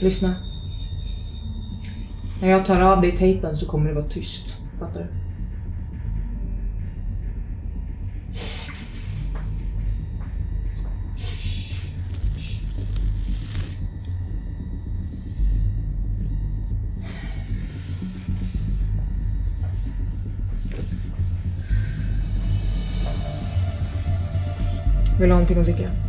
Lyssna. När jag tar av dig tejpen så kommer det vara tyst. Fattar du? Vill du ha någonting att dricka?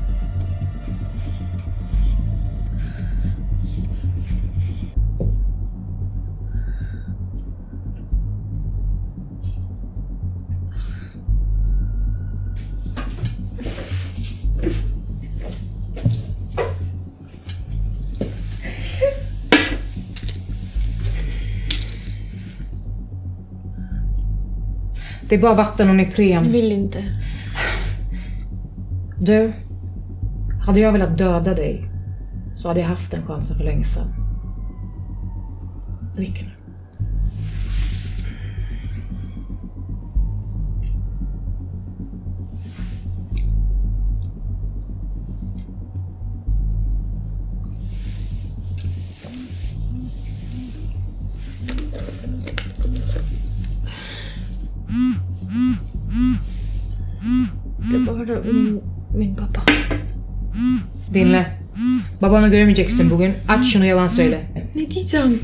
Det är bara vatten och Ipren. Jag vill inte. Du, hade jag velat döda dig så hade jag haft den chansen för länge sedan. Drick nu. Bara min, min pappa. Dinle. Babanı göremeyeceksin bugün. Aç şunu yalan söyle. Ne diyeceğim?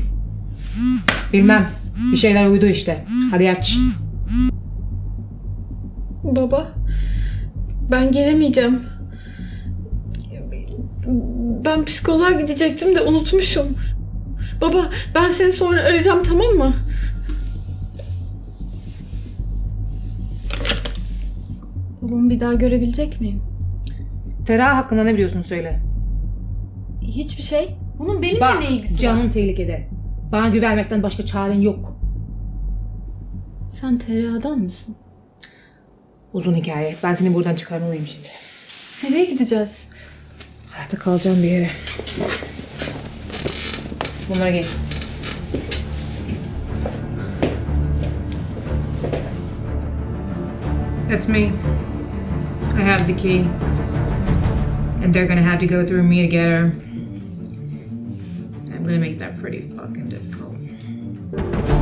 Bilmem. Bir şeyler uydu işte. Hadi aç. Baba. Ben gelemeyeceğim. Ben psikoloğa gidecektim de unutmuşum. Baba ben seni sonra arayacağım tamam mı? Babamı bir daha görebilecek miyim? Tera hakkında ne biliyorsun söyle. Hiçbir şey. Bunun benimle Bak ne ilgisi var? canın tehlikede. Bana güvenmekten başka çaren yok. Sen TRA'dan mısın? Uzun hikaye. Ben seni buradan çıkarmalıyım şimdi. Nereye gideceğiz? Hayatta kalacağım bir yere. Bunlara giy. That's me. I have the key. And they're gonna have to go through me to get her. I'm gonna make that pretty fucking difficult.